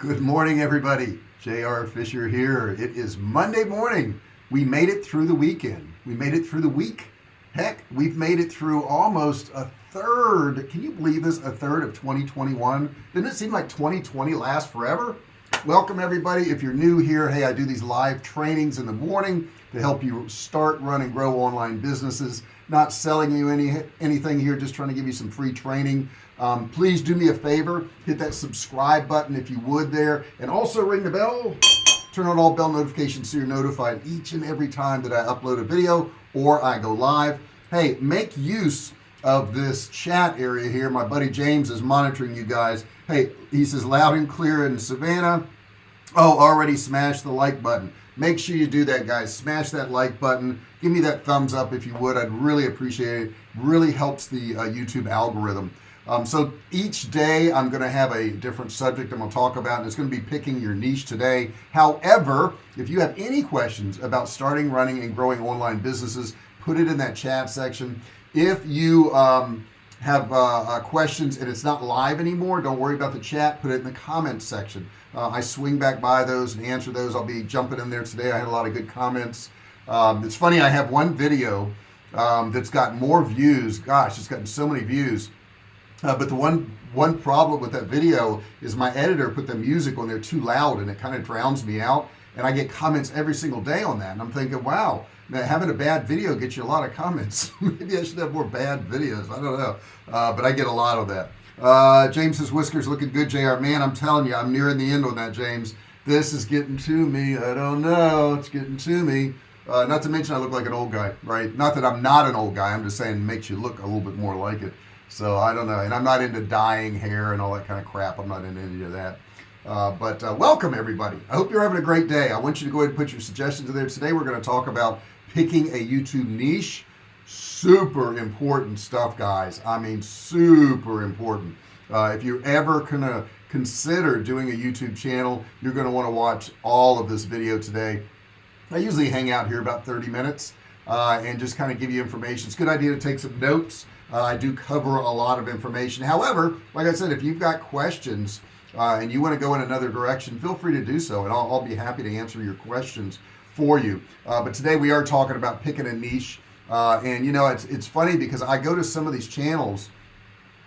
Good morning, everybody. JR Fisher here. It is Monday morning. We made it through the weekend. We made it through the week. Heck, we've made it through almost a third. Can you believe this? A third of 2021. Didn't it seem like 2020 lasts forever? Welcome, everybody. If you're new here, hey, I do these live trainings in the morning to help you start, run, and grow online businesses. Not selling you any anything here, just trying to give you some free training um, please do me a favor hit that subscribe button if you would there and also ring the bell. Turn on all bell notifications so you're notified each and every time that I upload a video or I go live. Hey make use of this chat area here. My buddy James is monitoring you guys. Hey he says loud and clear in Savannah. Oh already smashed the like button. Make sure you do that guys. Smash that like button. Give me that thumbs up if you would. I'd really appreciate it. Really helps the uh, YouTube algorithm um, so each day I'm gonna have a different subject I'm gonna talk about and it's gonna be picking your niche today. However if you have any questions about starting running and growing online businesses put it in that chat section. If you um, have uh, uh, questions and it's not live anymore don't worry about the chat. Put it in the comments section. Uh, I swing back by those and answer those. I'll be jumping in there today. I had a lot of good comments. Um, it's funny I have one video um, that's got more views. Gosh it's gotten so many views uh, but the one one problem with that video is my editor put the music on there too loud and it kind of drowns me out. And I get comments every single day on that and I'm thinking wow now having a bad video gets you a lot of comments. Maybe I should have more bad videos I don't know. Uh, but I get a lot of that. Uh, James says whiskers looking good JR man I'm telling you I'm nearing the end on that James. This is getting to me I don't know it's getting to me. Uh, not to mention I look like an old guy right? Not that I'm not an old guy I'm just saying it makes you look a little bit more like it so I don't know and I'm not into dyeing hair and all that kind of crap. I'm not into any of that. Uh, but uh, welcome everybody. I hope you're having a great day. I want you to go ahead and put your suggestions in there. Today we're going to talk about picking a YouTube niche. Super important stuff guys. I mean super important. Uh, if you're ever gonna consider doing a YouTube channel you're going to want to watch all of this video today. I usually hang out here about 30 minutes uh, and just kind of give you information. It's a good idea to take some notes uh, I do cover a lot of information. However like I said if you've got questions uh, and you want to go in another direction feel free to do so and I'll, I'll be happy to answer your questions for you. Uh, but today we are talking about picking a niche uh, and you know it's it's funny because I go to some of these channels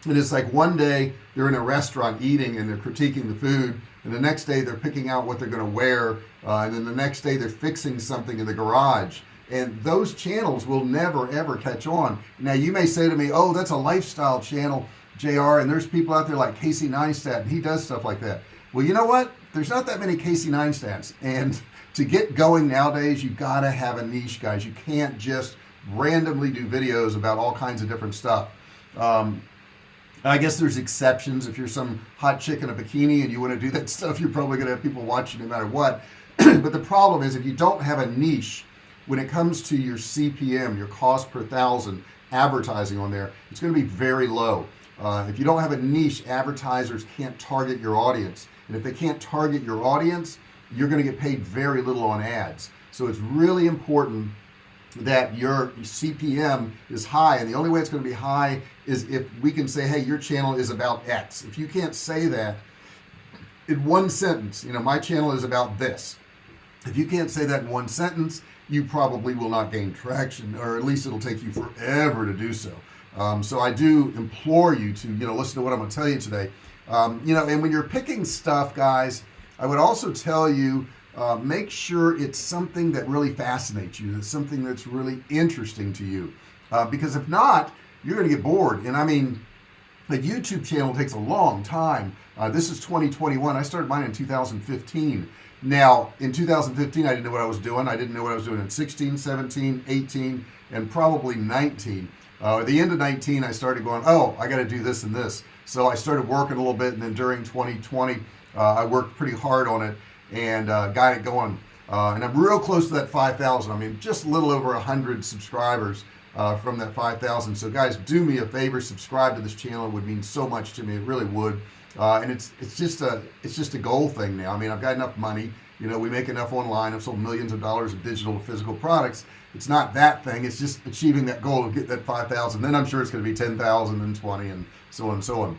and it's like one day they're in a restaurant eating and they're critiquing the food and the next day they're picking out what they're going to wear uh, and then the next day they're fixing something in the garage and those channels will never ever catch on. Now you may say to me oh that's a lifestyle channel JR and there's people out there like Casey Neistat and he does stuff like that. Well you know what? There's not that many Casey Neistats and to get going nowadays you gotta have a niche guys. You can't just randomly do videos about all kinds of different stuff. Um, I guess there's exceptions. If you're some hot chick in a bikini and you want to do that stuff you're probably gonna have people watching no matter what. But the problem is if you don't have a niche when it comes to your CPM your cost per thousand advertising on there it's going to be very low. Uh, if you don't have a niche advertisers can't target your audience. And if they can't target your audience you're going to get paid very little on ads. So it's really important that your CPM is high and the only way it's going to be high is if we can say hey your channel is about X. If you can't say that in one sentence you know my channel is about this. If you can't say that in one sentence you probably will not gain traction or at least it'll take you forever to do so. Um, so I do implore you to you know listen to what I'm gonna tell you today. Um, you know and when you're picking stuff guys I would also tell you uh, make sure it's something that really fascinates you it's something that's really interesting to you. Uh, because if not you're gonna get bored. And I mean the YouTube channel takes a long time. Uh, this is 2021 I started mine in 2015 now in 2015 I didn't know what I was doing. I didn't know what I was doing in 16 17 18 and probably 19 uh, at the end of 19 I started going oh I got to do this and this. So I started working a little bit and then during 2020 uh, I worked pretty hard on it and uh, got it going. Uh, and I'm real close to that 5,000 I mean just a little over hundred subscribers uh, from that 5,000 so guys do me a favor subscribe to this channel. It would mean so much to me. It really would uh, and it's it's just a it's just a goal thing now. I mean I've got enough money. You know we make enough online. I've sold millions of dollars of digital physical products. It's not that thing. It's just achieving that goal of get that 5,000 then I'm sure it's going to be 10,000 and 20 and so on and so on.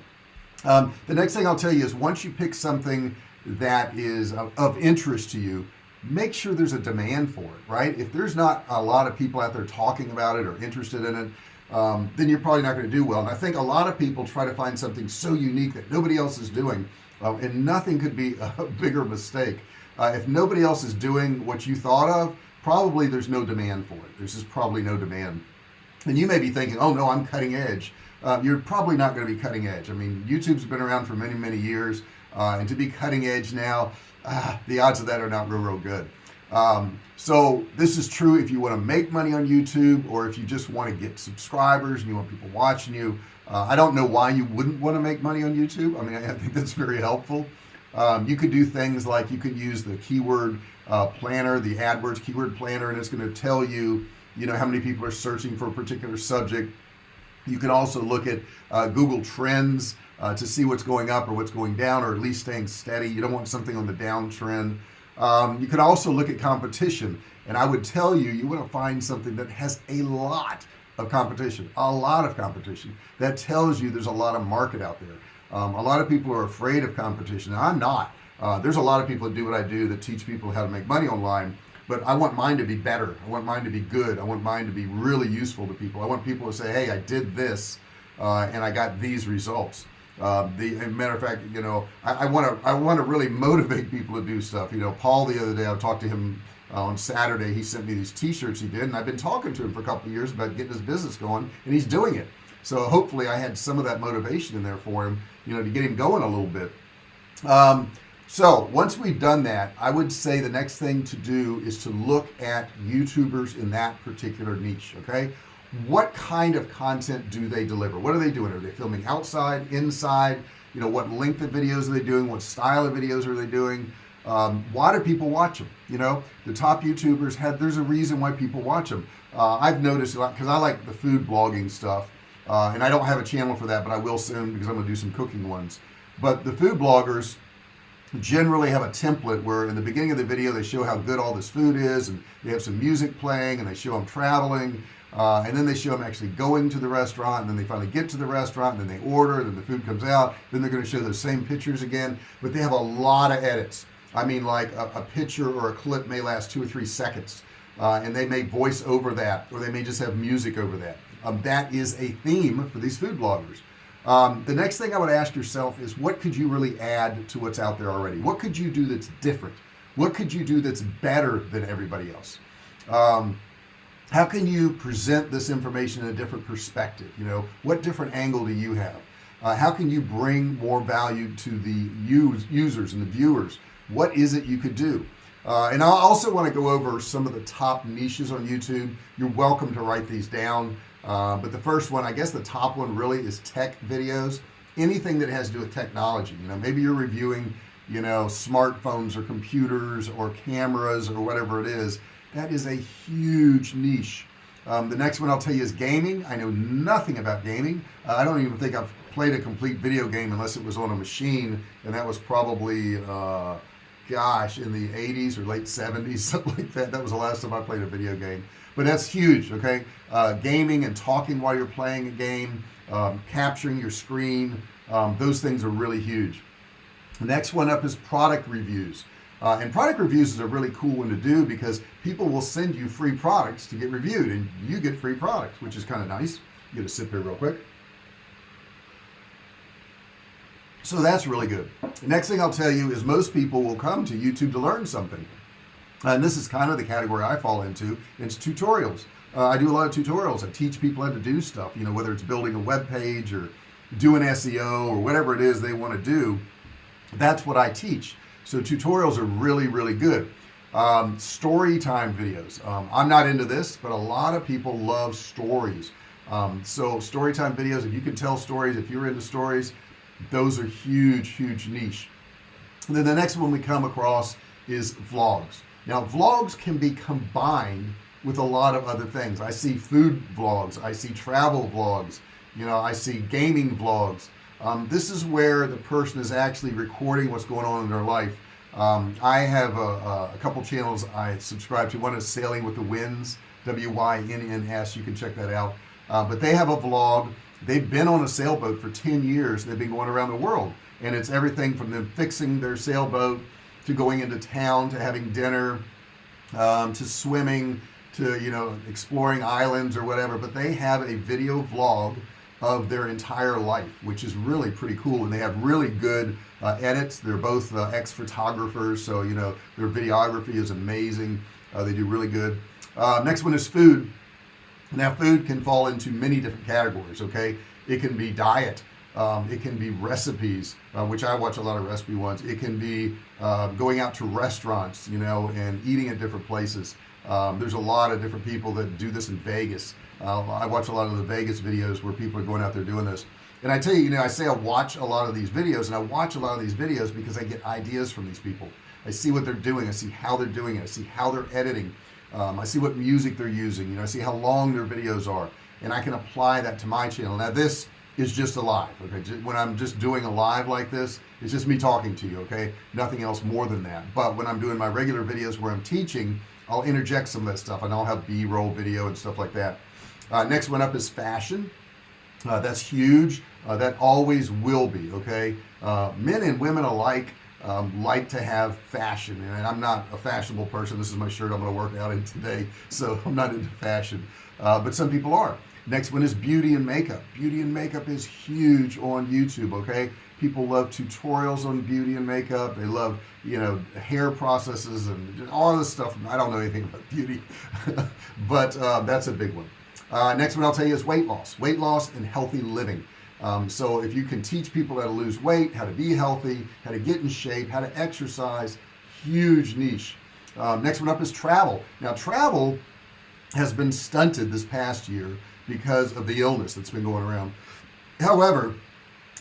Um, the next thing I'll tell you is once you pick something that is of interest to you make sure there's a demand for it right? If there's not a lot of people out there talking about it or interested in it um, then you're probably not going to do well. And I think a lot of people try to find something so unique that nobody else is doing uh, and nothing could be a bigger mistake. Uh, if nobody else is doing what you thought of probably there's no demand for it. There's just probably no demand. And you may be thinking oh no I'm cutting edge. Uh, you're probably not going to be cutting edge. I mean YouTube's been around for many many years uh, and to be cutting edge now ah, the odds of that are not real real good um, so this is true if you want to make money on YouTube or if you just want to get subscribers and you want people watching you. Uh, I don't know why you wouldn't want to make money on YouTube. I mean I think that's very helpful. Um, you could do things like you could use the keyword uh, planner the AdWords keyword planner and it's going to tell you you know how many people are searching for a particular subject. You can also look at uh, Google Trends uh, to see what's going up or what's going down or at least staying steady. You don't want something on the downtrend um, you can also look at competition and I would tell you you want to find something that has a lot of competition a lot of competition. That tells you there's a lot of market out there. Um, a lot of people are afraid of competition and I'm not. Uh, there's a lot of people that do what I do that teach people how to make money online but I want mine to be better. I want mine to be good. I want mine to be really useful to people. I want people to say hey I did this uh, and I got these results uh, the matter of fact you know I want to I want to really motivate people to do stuff. You know Paul the other day I talked to him uh, on Saturday. He sent me these t-shirts he did and I've been talking to him for a couple of years about getting his business going and he's doing it. So hopefully I had some of that motivation in there for him you know to get him going a little bit. Um, so once we've done that I would say the next thing to do is to look at youtubers in that particular niche okay what kind of content do they deliver? What are they doing? Are they filming outside inside? You know what length of videos are they doing? What style of videos are they doing? Um, why do people watch them you know the top youtubers had there's a reason why people watch them uh, I've noticed a lot because I like the food blogging stuff uh, and I don't have a channel for that but I will soon because I'm gonna do some cooking ones. But the food bloggers generally have a template where in the beginning of the video they show how good all this food is and they have some music playing and they show them traveling uh, and then they show them actually going to the restaurant and then they finally get to the restaurant and then they order and then the food comes out then they're going to show those same pictures again. But they have a lot of edits. I mean like a, a picture or a clip may last two or three seconds uh, and they may voice over that or they may just have music over that. Um, that is a theme for these food bloggers. Um, the next thing I would ask yourself is what could you really add to what's out there already? What could you do that's different? What could you do that's better than everybody else? Um, how can you present this information in a different perspective? You know what different angle do you have? Uh, how can you bring more value to the use, users and the viewers? What is it you could do? Uh, and I also want to go over some of the top niches on YouTube. You're welcome to write these down. Uh, but the first one I guess the top one really is tech videos. Anything that has to do with technology you know maybe you're reviewing you know smartphones or computers or cameras or whatever it is that is a huge niche. Um, the next one I'll tell you is gaming. I know nothing about gaming. Uh, I don't even think I've played a complete video game unless it was on a machine and that was probably uh, gosh in the 80s or late 70s something like that. That was the last time I played a video game. But that's huge okay? Uh, gaming and talking while you're playing a game um, capturing your screen um, those things are really huge. The next one up is product reviews. Uh, and product reviews is a really cool one to do because people will send you free products to get reviewed and you get free products which is kind of nice. You get a sip here real quick. So that's really good. The next thing I'll tell you is most people will come to YouTube to learn something. And this is kind of the category I fall into it's tutorials. Uh, I do a lot of tutorials. I teach people how to do stuff you know whether it's building a web page or doing SEO or whatever it is they want to do. That's what I teach. So tutorials are really really good um, story time videos. Um, I'm not into this but a lot of people love stories. Um, so story time videos if you can tell stories if you're into stories those are huge huge niche. And then the next one we come across is vlogs. Now vlogs can be combined with a lot of other things. I see food vlogs I see travel vlogs you know I see gaming vlogs. Um, this is where the person is actually recording what's going on in their life um, I have a, a, couple channels I subscribe to. One is sailing with the Wynns w-y-n-n-s you can check that out. Uh, but they have a vlog. They've been on a sailboat for 10 years. They've been going around the world. And it's everything from them fixing their sailboat to going into town to having dinner um, to swimming to you know exploring islands or whatever. But they have a video vlog of their entire life which is really pretty cool. And they have really good uh, edits. They're both uh, ex-photographers so you know their videography is amazing. Uh, they do really good. Uh, next one is food. Now food can fall into many different categories okay? It can be diet. Um, it can be recipes uh, which I watch a lot of recipe ones. It can be uh, going out to restaurants you know and eating at different places um, there's a lot of different people that do this in Vegas. Uh, I watch a lot of the Vegas videos where people are going out there doing this. And I tell you you know I say I watch a lot of these videos and I watch a lot of these videos because I get ideas from these people. I see what they're doing. I see how they're doing it. I see how they're editing. Um, I see what music they're using. You know I see how long their videos are and I can apply that to my channel. Now this is just a live okay when I'm just doing a live like this it's just me talking to you okay? Nothing else more than that. But when I'm doing my regular videos where I'm teaching I'll interject some of that stuff and I'll have b-roll video and stuff like that. Uh, next one up is fashion. Uh, that's huge. Uh, that always will be okay? Uh, men and women alike um, like to have fashion and I'm not a fashionable person. This is my shirt I'm to work out in today so I'm not into fashion. Uh, but some people are. Next one is beauty and makeup. Beauty and makeup is huge on YouTube okay? People love tutorials on beauty and makeup. They love you know hair processes and all this stuff. I don't know anything about beauty but uh, that's a big one. Uh, next one I'll tell you is weight loss. Weight loss and healthy living um, so if you can teach people how to lose weight how to be healthy how to get in shape how to exercise huge niche. Um, next one up is travel. Now travel has been stunted this past year because of the illness that's been going around. However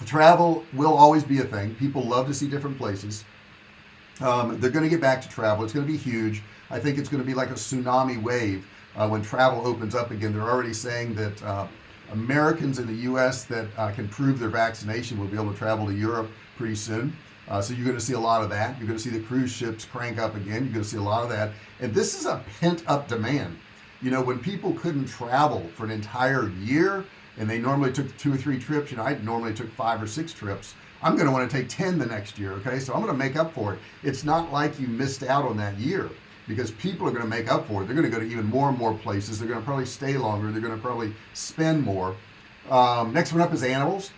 travel will always be a thing. People love to see different places. Um, they're going to get back to travel. It's going to be huge. I think it's going to be like a tsunami wave uh, when travel opens up again. They're already saying that uh, Americans in the US that uh, can prove their vaccination will be able to travel to Europe pretty soon. Uh, so you're going to see a lot of that. You're going to see the cruise ships crank up again. You're going to see a lot of that. And this is a pent-up demand. You know when people couldn't travel for an entire year and they normally took two or three trips you know I normally took five or six trips I'm going to want to take 10 the next year okay? So I'm going to make up for it. It's not like you missed out on that year because people are going to make up for it. They're going to go to even more and more places. They're going to probably stay longer. They're going to probably spend more. Um, next one up is animals.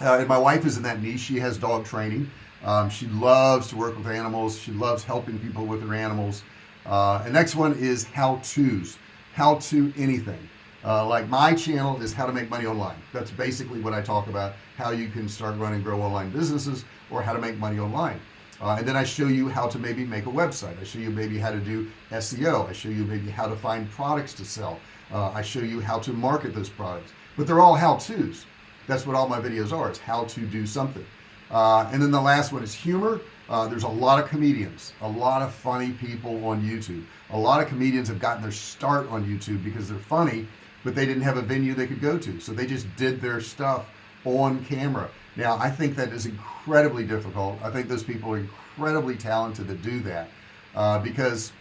Uh, and my wife is in that niche. She has dog training. Um, she loves to work with animals. She loves helping people with their animals. Uh, and next one is how-tos. How to anything. Uh, like my channel is how to make money online. That's basically what I talk about how you can start running and grow online businesses or how to make money online uh, and then I show you how to maybe make a website. I show you maybe how to do SEO I show you maybe how to find products to sell. Uh, I show you how to market those products. But they're all how-tos. That's what all my videos are. It's how to do something. Uh, and then the last one is humor. Uh, there's a lot of comedians a lot of funny people on YouTube. A lot of comedians have gotten their start on YouTube because they're funny but they didn't have a venue they could go to. So they just did their stuff on camera now I think that is incredibly difficult. I think those people are incredibly talented to do that uh, because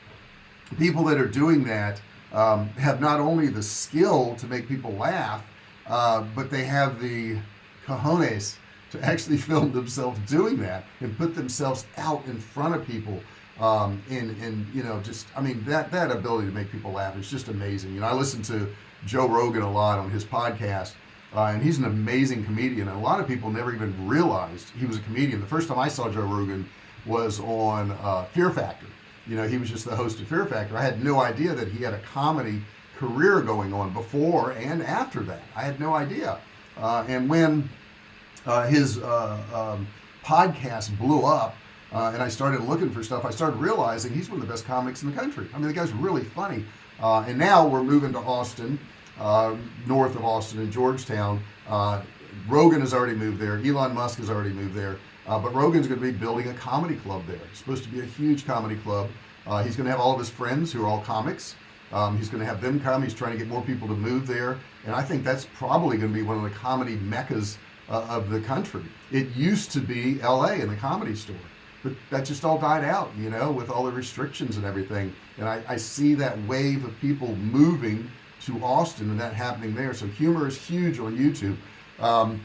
people that are doing that um, have not only the skill to make people laugh uh, but they have the cojones to actually film themselves doing that and put themselves out in front of people um, and and you know just I mean that that ability to make people laugh is just amazing. You know I listen to Joe Rogan a lot on his podcast uh, and he's an amazing comedian. And a lot of people never even realized he was a comedian. The first time I saw Joe Rogan was on uh, Fear Factor. You know he was just the host of Fear Factor. I had no idea that he had a comedy career going on before and after that. I had no idea. Uh, and when uh, his uh, um, podcast blew up uh, and I started looking for stuff I started realizing he's one of the best comics in the country. I mean the guy's really funny. Uh, and now we're moving to Austin north of Austin in Georgetown. Uh, Rogan has already moved there. Elon Musk has already moved there. But Rogan's going to be building a comedy club there. It's supposed to be a huge comedy club. He's going to have all of his friends who are all comics. Um, he's going to have them come. He's trying to get more people to move there. And I think that's probably going to be one of the comedy meccas uh, of the country. It used to be LA in the comedy store but that just all died out you know with all the restrictions and everything. And I, I see that wave of people moving to Austin and that happening there. So humor is huge on YouTube. Um,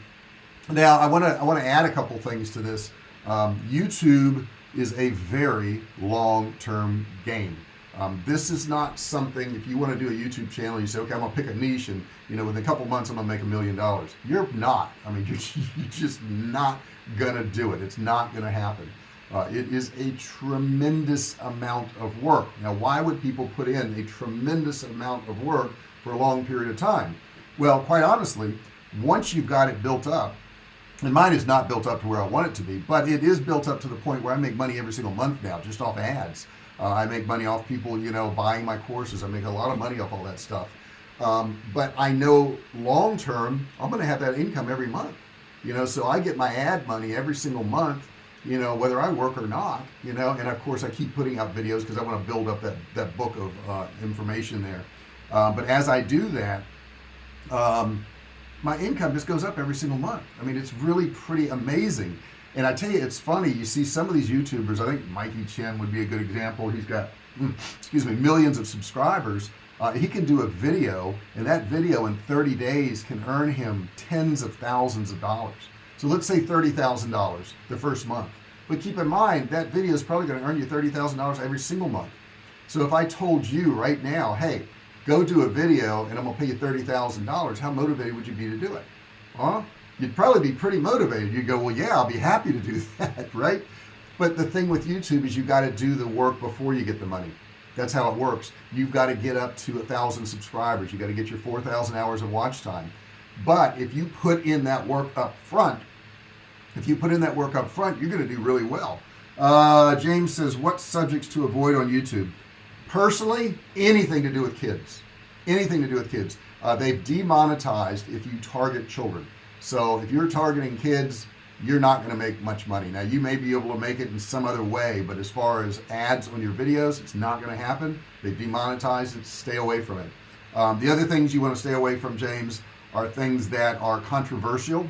now I want to I want to add a couple things to this. Um, YouTube is a very long-term game. Um, this is not something if you want to do a YouTube channel you say okay I'm gonna pick a niche and you know within a couple months I'm gonna make a million dollars. You're not. I mean you're, you're just not gonna do it. It's not gonna happen uh, it is a tremendous amount of work. Now why would people put in a tremendous amount of work for a long period of time? Well quite honestly once you've got it built up and mine is not built up to where I want it to be but it is built up to the point where I make money every single month now just off ads. Uh, I make money off people you know buying my courses. I make a lot of money off all that stuff. Um, but I know long-term I'm gonna have that income every month. You know so I get my ad money every single month you know whether I work or not you know and of course I keep putting out videos because I want to build up that that book of uh, information there. Uh, but as I do that um, my income just goes up every single month. I mean it's really pretty amazing. And I tell you it's funny you see some of these youtubers I think Mikey Chen would be a good example. He's got mm, excuse me millions of subscribers. Uh, he can do a video and that video in 30 days can earn him tens of thousands of dollars so let's say $30,000 the first month. But keep in mind that video is probably going to earn you $30,000 every single month. So if I told you right now hey go do a video and I'm gonna pay you $30,000 how motivated would you be to do it? Huh? You'd probably be pretty motivated. You'd go well yeah I'll be happy to do that right? But the thing with YouTube is you got to do the work before you get the money. That's how it works. You've got to get up to a thousand subscribers. You got to get your 4,000 hours of watch time. But if you put in that work up front if you put in that work up front you're going to do really well. Uh, James says what subjects to avoid on YouTube? Personally anything to do with kids. Anything to do with kids. Uh, they've demonetized if you target children. So if you're targeting kids you're not going to make much money. Now you may be able to make it in some other way but as far as ads on your videos it's not going to happen. They demonetize it. Stay away from it. Um, the other things you want to stay away from James are things that are controversial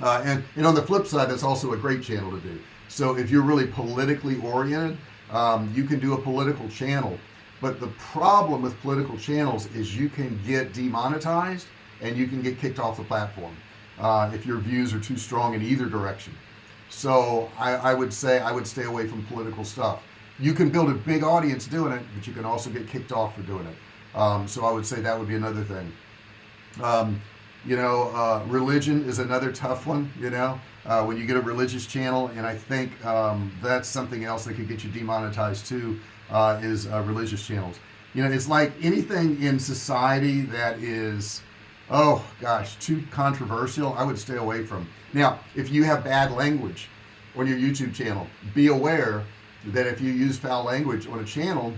uh, and and on the flip side that's also a great channel to do. So if you're really politically oriented um, you can do a political channel. But the problem with political channels is you can get demonetized and you can get kicked off the platform uh, if your views are too strong in either direction. So I, I would say I would stay away from political stuff. You can build a big audience doing it but you can also get kicked off for doing it. Um, so I would say that would be another thing. Um, you know uh, religion is another tough one you know uh, when you get a religious channel and I think um, that's something else that could get you demonetized too uh, is uh, religious channels. You know it's like anything in society that is oh gosh too controversial I would stay away from. Now if you have bad language on your YouTube channel be aware that if you use foul language on a channel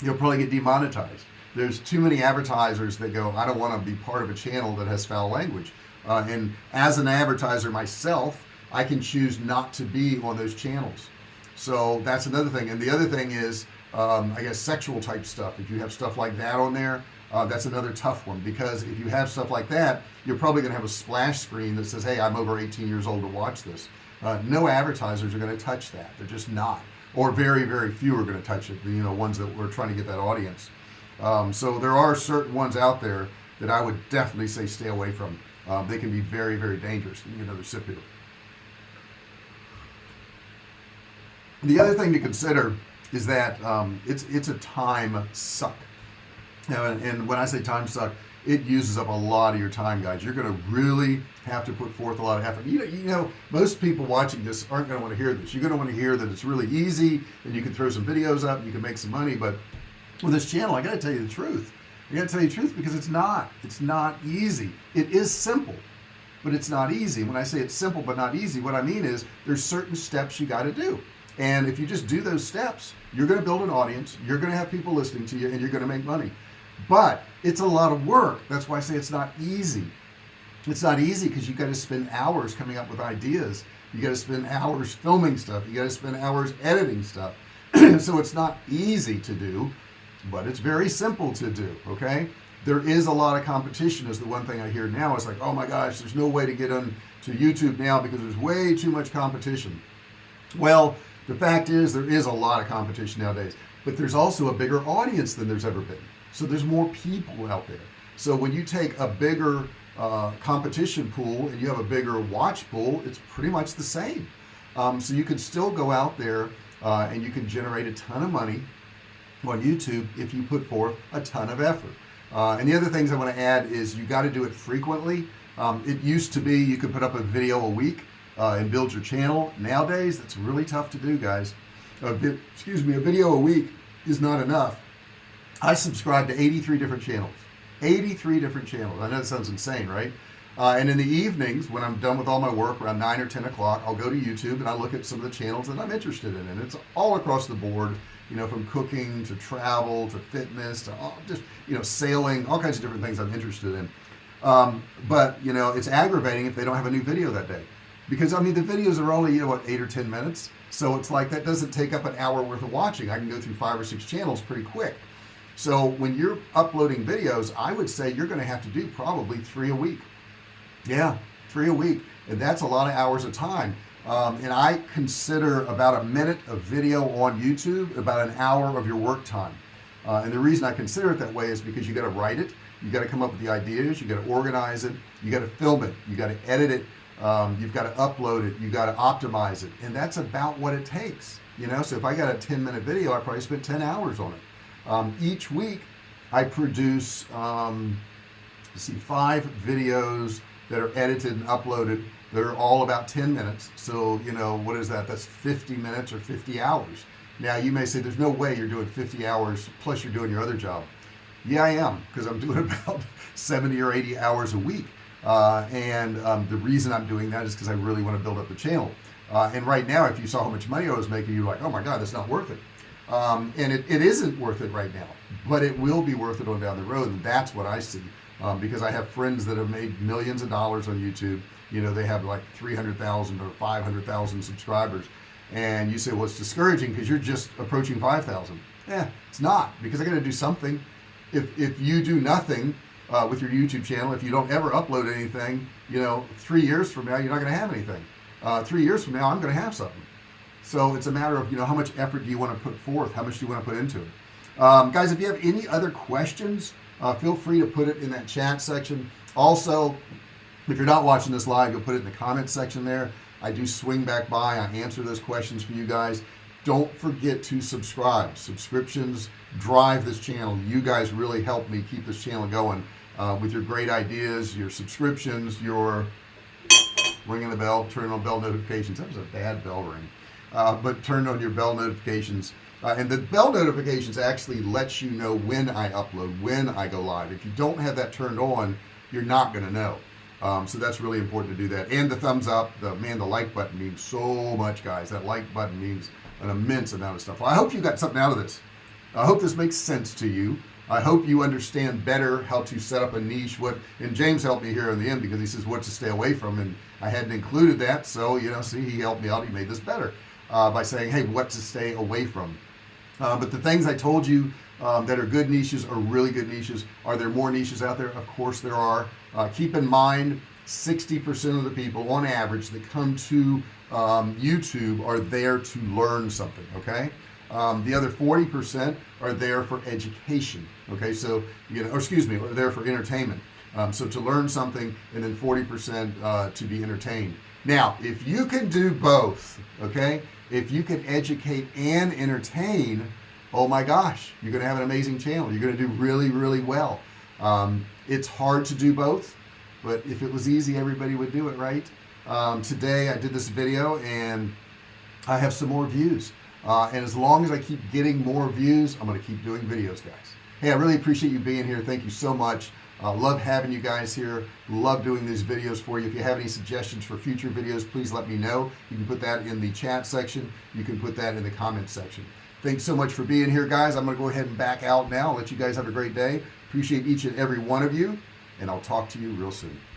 you'll probably get demonetized there's too many advertisers that go I don't want to be part of a channel that has foul language. Uh, and as an advertiser myself I can choose not to be on those channels. So that's another thing. And the other thing is um, I guess sexual type stuff. If you have stuff like that on there uh, that's another tough one. Because if you have stuff like that you're probably gonna have a splash screen that says hey I'm over 18 years old to watch this. Uh, no advertisers are going to touch that. They're just not. Or very very few are going to touch it. You know ones that we're trying to get that audience um, so there are certain ones out there that I would definitely say stay away from. Um, they can be very very dangerous you know they're the other thing to consider is that um, it's it's a time suck. And, and when I say time suck it uses up a lot of your time guys. You're gonna really have to put forth a lot of effort. You know, you know most people watching this aren't gonna want to hear this. You're gonna want to hear that it's really easy and you can throw some videos up you can make some money but with this channel I gotta tell you the truth. I gotta tell you the truth because it's not it's not easy. It is simple but it's not easy. When I say it's simple but not easy what I mean is there's certain steps you got to do. And if you just do those steps you're to build an audience you're to have people listening to you and you're to make money. But it's a lot of work. That's why I say it's not easy. It's not easy because you got to spend hours coming up with ideas. You got to spend hours filming stuff. You got to spend hours editing stuff. So it's not easy to do but it's very simple to do okay? There is a lot of competition is the one thing I hear now. It's like oh my gosh there's no way to get on to YouTube now because there's way too much competition. Well the fact is there is a lot of competition nowadays but there's also a bigger audience than there's ever been. So there's more people out there. So when you take a bigger uh, competition pool and you have a bigger watch pool it's pretty much the same. Um, so you can still go out there uh, and you can generate a ton of money on YouTube if you put forth a ton of effort. Uh, and the other things I want to add is you got to do it frequently. Um, it used to be you could put up a video a week uh, and build your channel. Nowadays that's really tough to do guys. Excuse me a video a week is not enough. I subscribe to 83 different channels 83 different channels. I know that sounds insane right? Uh, and in the evenings when I'm done with all my work around 9 or 10 o'clock I'll go to YouTube and I look at some of the channels that I'm interested in and it's all across the board you know from cooking to travel to fitness to all, just you know sailing all kinds of different things I'm interested in. Um, but you know it's aggravating if they don't have a new video that day. Because I mean the videos are only you know what eight or ten minutes. So it's like that doesn't take up an hour worth of watching. I can go through five or six channels pretty quick. So when you're uploading videos I would say you're going to have to do probably three a week. Yeah three a week. And that's a lot of hours of time um, and I consider about a minute of video on YouTube about an hour of your work time. Uh, and the reason I consider it that way is because you got to write it you got to come up with the ideas you got to organize it you got to film it you got to edit it um, you've got to upload it you got to optimize it. And that's about what it takes you know? So if I got a 10 minute video I probably spent 10 hours on it. Um, each week I produce um, see five videos that are edited and uploaded they're all about 10 minutes so you know what is that? That's 50 minutes or 50 hours. Now you may say there's no way you're doing 50 hours plus you're doing your other job. Yeah I am because I'm doing about 70 or 80 hours a week. Uh, and um, the reason I'm doing that is because I really want to build up the channel. Uh, and right now if you saw how much money I was making you're like oh my god that's not worth it. Um, and it, it isn't worth it right now but it will be worth it on down the road and that's what I see. Um, because I have friends that have made millions of dollars on YouTube you know they have like 300,000 or 500,000 subscribers. And you say well it's discouraging because you're just approaching 5,000 yeah it's not because I got to do something. If, if you do nothing uh, with your YouTube channel if you don't ever upload anything you know three years from now you're not going to have anything. Uh, three years from now I'm going to have something. So it's a matter of you know how much effort do you want to put forth? How much do you want to put into it? Um, guys if you have any other questions uh, feel free to put it in that chat section. Also if you're not watching this live you'll put it in the comments section there. I do swing back by I answer those questions for you guys. Don't forget to subscribe. Subscriptions drive this channel. You guys really help me keep this channel going uh, with your great ideas your subscriptions your ringing the bell turn on bell notifications. That was a bad bell ring. Uh, but turn on your bell notifications. Uh, and the bell notifications actually lets you know when I upload when I go live. If you don't have that turned on you're not going to know um, so that's really important to do that. And the thumbs up the man the like button means so much guys. That like button means an immense amount of stuff. Well, I hope you got something out of this. I hope this makes sense to you. I hope you understand better how to set up a niche. What and James helped me here in the end because he says what to stay away from and I hadn't included that. So you know see he helped me out. He made this better uh, by saying hey what to stay away from. Uh, but the things I told you um, that are good niches are really good niches. Are there more niches out there? Of course there are uh, keep in mind 60% of the people on average that come to um, YouTube are there to learn something okay? Um, the other 40% are there for education okay? So you know or excuse me are there for entertainment. Um, so to learn something and then 40% uh, to be entertained. Now if you can do both okay? If you can educate and entertain oh my gosh you're gonna have an amazing channel. You're gonna do really really well. Um, it's hard to do both but if it was easy everybody would do it right? Um, today I did this video and I have some more views. Uh, and as long as I keep getting more views I'm gonna keep doing videos guys. Hey I really appreciate you being here. Thank you so much. Uh, love having you guys here. Love doing these videos for you. If you have any suggestions for future videos please let me know. You can put that in the chat section. You can put that in the comment section. Thanks so much for being here guys. I'm gonna go ahead and back out now. Let you guys have a great day appreciate each and every one of you and I'll talk to you real soon